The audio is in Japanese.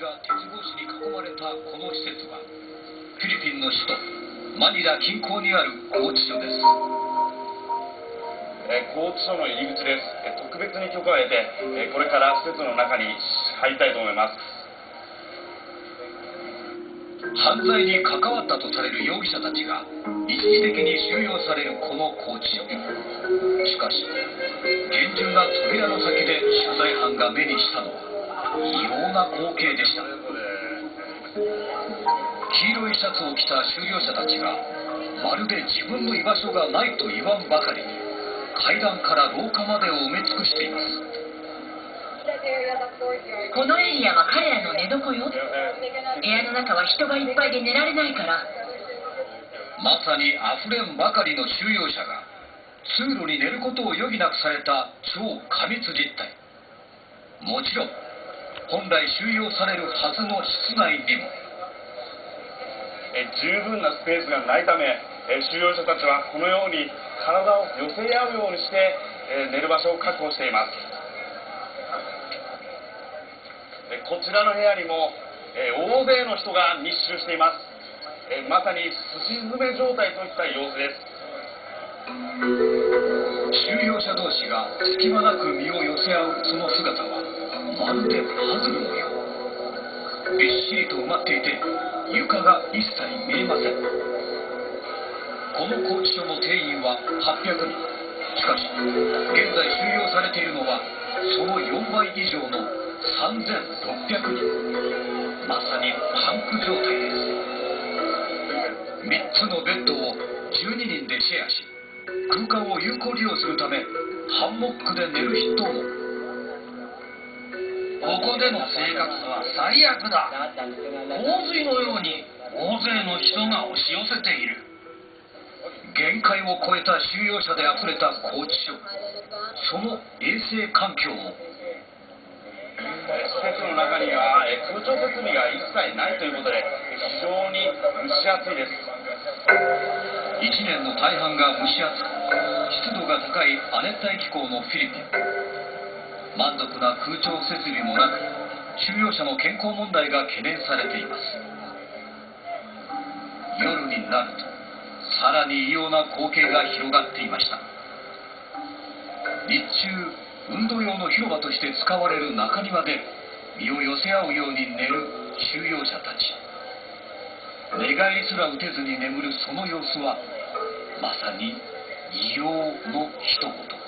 が鉄格子に囲まれたこの施設はフィリピンの首都マニラ近郊にある拘置所です。えー拘置所の入り口です、えー特別に許可を得て、えーこれから施設の中に入りたいと思います。犯罪に関わったとされる容疑者たちが一時的に収容されるこの拘置所。しかし厳重な扉の先で取材班が目にしたのは異様な光景でした。黄色いシャツを着た収容者たちがまるで自分の居場所がないと言わんばかりに階段から廊下までを埋め尽くしています。このエリアは彼らの寝床よ。部屋の中は人がいっぱいで寝られないから。まさにあふれんばかりの収容者が通路に寝ることを余儀なくされた超過密実態。もちろん本来収容されるはずの室内にも。えー十分なスペースがないため、えー収容者たちはこのように体を寄せ合うようにして、えー寝る場所を確保しています。えーこちらの部屋にも、えー大勢の人が密集しています、えーまさにすし詰め状態といった様子です。収容者同士が隙間なく身を寄せ合うその姿はまるでパズのようびっしりと埋まっていて床が一切見えません。この拘置所の定員は800人。しかし現在収容されているのはその4倍以上の3600人。まさにパンク状態です。3つのベッドを12人でシェアし空間を有効利用するためハンモックで寝る人も。ここでの生活は最悪だ。洪水のように大勢の人が押し寄せている。限界を超えた収容者であふれた拘置所。その衛生環境もえー施設の中には、えー空調設備が一切ないということで非常に蒸し暑いです。1年の大半が蒸し暑く湿度が高い亜熱帯気候のフィリピン満足な空調設備もなく収容者の健康問題が懸念されています。夜になるとさらに異様な光景が広がっていました。日中運動用の広場として使われる中庭で身を寄せ合うように寝る収容者たち。寝返りすら打てずに眠るその様子はまさに異様の一言。